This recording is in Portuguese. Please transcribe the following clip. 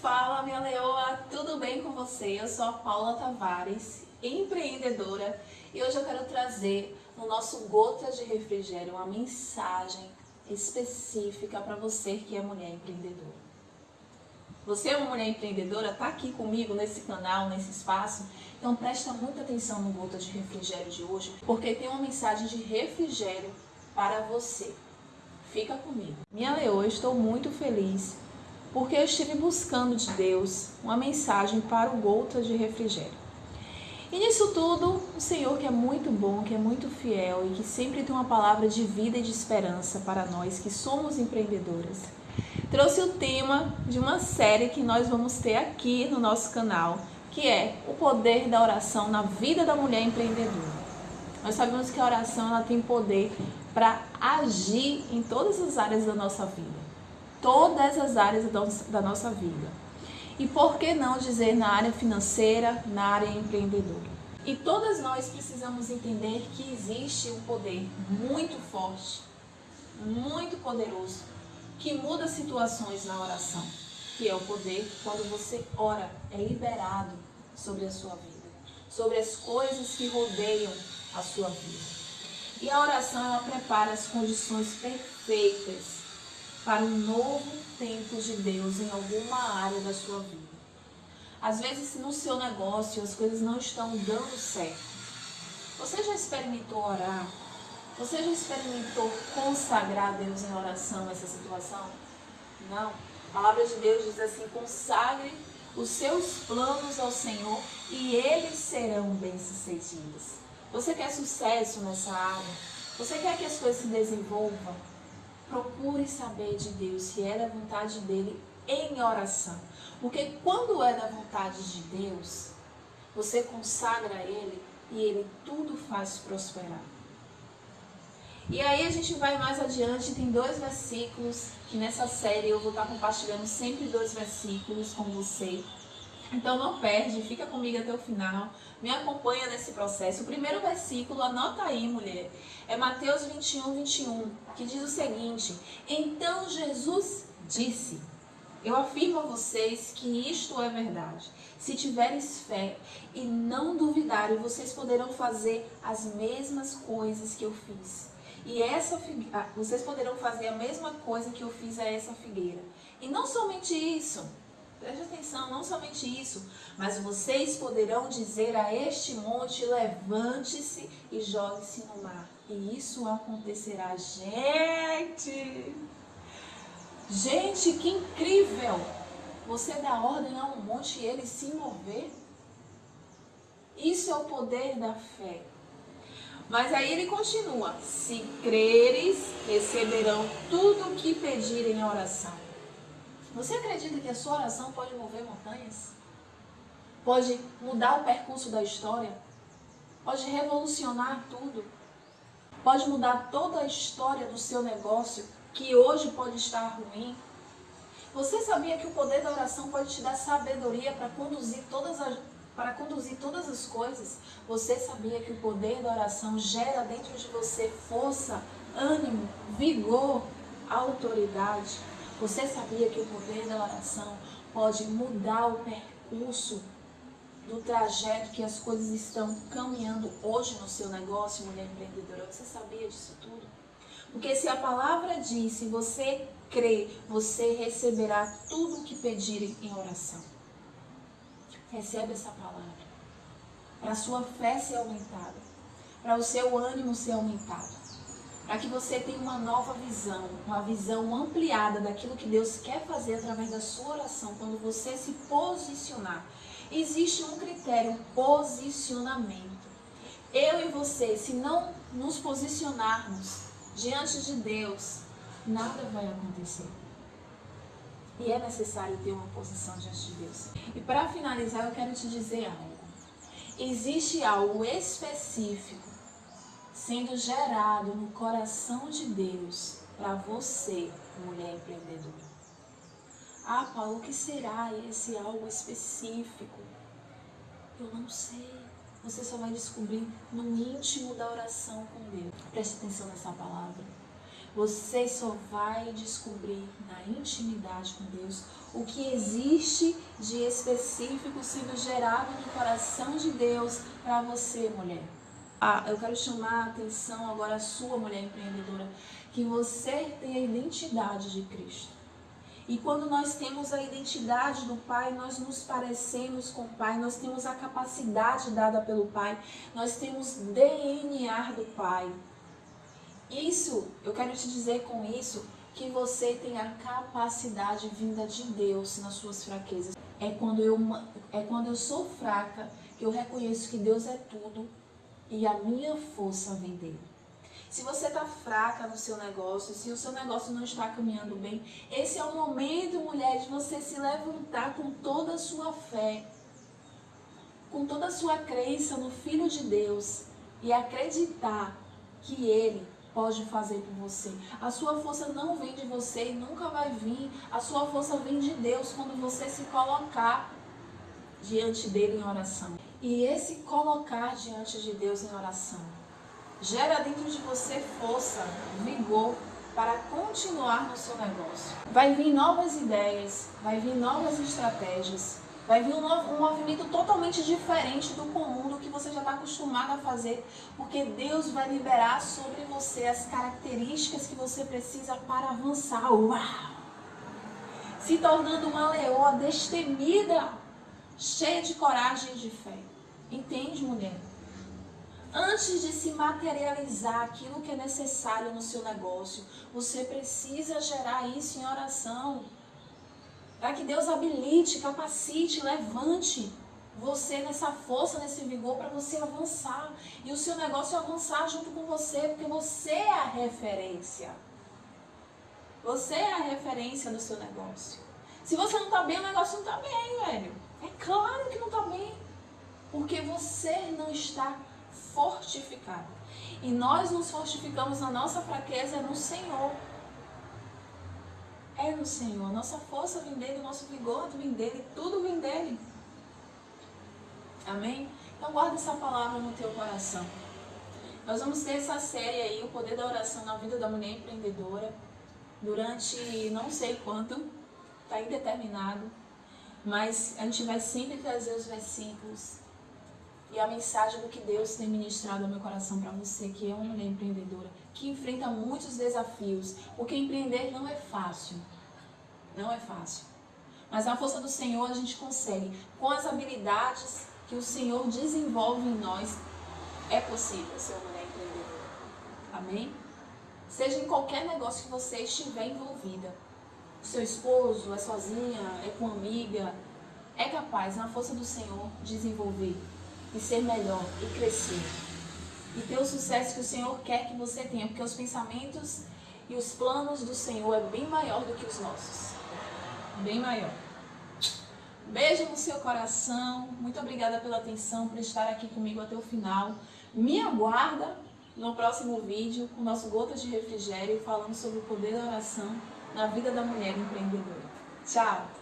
Fala minha leoa, tudo bem com você? Eu sou a Paula Tavares, empreendedora e hoje eu quero trazer no nosso Gota de Refrigério uma mensagem específica para você que é mulher empreendedora. Você é uma mulher empreendedora, está aqui comigo nesse canal, nesse espaço, então presta muita atenção no Gota de Refrigério de hoje, porque tem uma mensagem de refrigério para você. Fica comigo. Minha leoa, estou muito feliz porque eu estive buscando de Deus uma mensagem para o gota de refrigério. E nisso tudo, o Senhor que é muito bom, que é muito fiel e que sempre tem uma palavra de vida e de esperança para nós que somos empreendedoras, trouxe o tema de uma série que nós vamos ter aqui no nosso canal, que é o poder da oração na vida da mulher empreendedora. Nós sabemos que a oração ela tem poder para agir em todas as áreas da nossa vida todas as áreas da nossa vida. E por que não dizer na área financeira, na área empreendedora? E todas nós precisamos entender que existe um poder muito forte, muito poderoso, que muda situações na oração, que é o poder quando você ora, é liberado sobre a sua vida, sobre as coisas que rodeiam a sua vida. E a oração ela prepara as condições perfeitas para um novo tempo de Deus em alguma área da sua vida. Às vezes, no seu negócio, as coisas não estão dando certo. Você já experimentou orar? Você já experimentou consagrar a Deus em oração nessa situação? Não. A palavra de Deus diz assim: consagre os seus planos ao Senhor e eles serão bem-sucedidos. Você quer sucesso nessa área? Você quer que as coisas se desenvolvam? Procure saber de Deus se é da vontade dele em oração. Porque quando é da vontade de Deus, você consagra a ele e ele tudo faz prosperar. E aí a gente vai mais adiante, tem dois versículos que nessa série eu vou estar compartilhando sempre dois versículos com você. Então não perde, fica comigo até o final, me acompanha nesse processo. O primeiro versículo, anota aí, mulher, é Mateus 21, 21, que diz o seguinte: Então Jesus disse: Eu afirmo a vocês que isto é verdade. Se tiveres fé e não duvidarem, vocês poderão fazer as mesmas coisas que eu fiz. E essa ah, vocês poderão fazer a mesma coisa que eu fiz a essa figueira. E não somente isso, Preste atenção, não somente isso, mas vocês poderão dizer a este monte, levante-se e jogue-se no mar. E isso acontecerá. Gente! Gente, que incrível! Você dá ordem a um monte e ele se mover. Isso é o poder da fé. Mas aí ele continua: se creres, receberão tudo o que pedirem em oração. Você acredita que a sua oração pode mover montanhas? Pode mudar o percurso da história? Pode revolucionar tudo? Pode mudar toda a história do seu negócio que hoje pode estar ruim? Você sabia que o poder da oração pode te dar sabedoria para conduzir todas as para conduzir todas as coisas? Você sabia que o poder da oração gera dentro de você força, ânimo, vigor, autoridade? Você sabia que o poder da oração pode mudar o percurso do trajeto que as coisas estão caminhando hoje no seu negócio, mulher empreendedora? Você sabia disso tudo? Porque se a palavra diz, se você crê, você receberá tudo o que pedirem em oração. Recebe essa palavra. Para a sua fé ser aumentada. Para o seu ânimo ser aumentado para que você tenha uma nova visão, uma visão ampliada daquilo que Deus quer fazer através da sua oração, quando você se posicionar. Existe um critério, um posicionamento. Eu e você, se não nos posicionarmos diante de Deus, nada vai acontecer. E é necessário ter uma posição diante de Deus. E para finalizar, eu quero te dizer algo. Existe algo específico sendo gerado no coração de Deus para você, mulher empreendedora. Ah, Paulo, o que será esse algo específico? Eu não sei. Você só vai descobrir no íntimo da oração com Deus. Preste atenção nessa palavra. Você só vai descobrir na intimidade com Deus o que existe de específico sendo gerado no coração de Deus para você, mulher. Ah, eu quero chamar a atenção agora a sua mulher empreendedora, que você tem a identidade de Cristo. E quando nós temos a identidade do Pai, nós nos parecemos com o Pai, nós temos a capacidade dada pelo Pai, nós temos DNA do Pai. Isso, eu quero te dizer com isso, que você tem a capacidade vinda de Deus nas suas fraquezas. É quando eu, é quando eu sou fraca que eu reconheço que Deus é tudo e a minha força vem dele. Se você está fraca no seu negócio, se o seu negócio não está caminhando bem, esse é o momento, mulher, de você se levantar com toda a sua fé, com toda a sua crença no Filho de Deus e acreditar que Ele pode fazer por você. A sua força não vem de você e nunca vai vir. A sua força vem de Deus quando você se colocar diante dele em oração. E esse colocar diante de Deus em oração gera dentro de você força, vigor para continuar no seu negócio. Vai vir novas ideias, vai vir novas estratégias, vai vir um, novo, um movimento totalmente diferente do comum, do que você já está acostumado a fazer, porque Deus vai liberar sobre você as características que você precisa para avançar. Uau! Se tornando uma leoa destemida, cheia de coragem e de fé. Entende, mulher? Antes de se materializar aquilo que é necessário no seu negócio, você precisa gerar isso em oração. Para que Deus habilite, capacite, levante você nessa força, nesse vigor para você avançar. E o seu negócio avançar junto com você, porque você é a referência. Você é a referência do seu negócio. Se você não está bem, o negócio não está bem, velho. É claro que não está bem. Porque você não está fortificado. E nós nos fortificamos na nossa fraqueza no Senhor. É no Senhor. Nossa força vem dele, nosso vigor vem dele, tudo vem dele. Amém? Então guarda essa palavra no teu coração. Nós vamos ter essa série aí, o poder da oração na vida da mulher empreendedora, durante não sei quanto, está indeterminado, mas a gente vai sempre trazer os versículos e a mensagem do que Deus tem ministrado ao meu coração para você, que é uma mulher empreendedora, que enfrenta muitos desafios, porque empreender não é fácil. Não é fácil. Mas na força do Senhor a gente consegue. Com as habilidades que o Senhor desenvolve em nós, é possível ser uma mulher empreendedora. Amém? Seja em qualquer negócio que você estiver envolvida. O seu esposo é sozinha, é com amiga, é capaz, na força do Senhor, desenvolver e ser melhor e crescer. E ter o sucesso que o Senhor quer que você tenha, porque os pensamentos e os planos do Senhor é bem maior do que os nossos. Bem maior. Beijo no seu coração. Muito obrigada pela atenção, por estar aqui comigo até o final. Me aguarda no próximo vídeo com o nosso Gotas de Refrigério falando sobre o poder da oração na vida da mulher empreendedora. Tchau!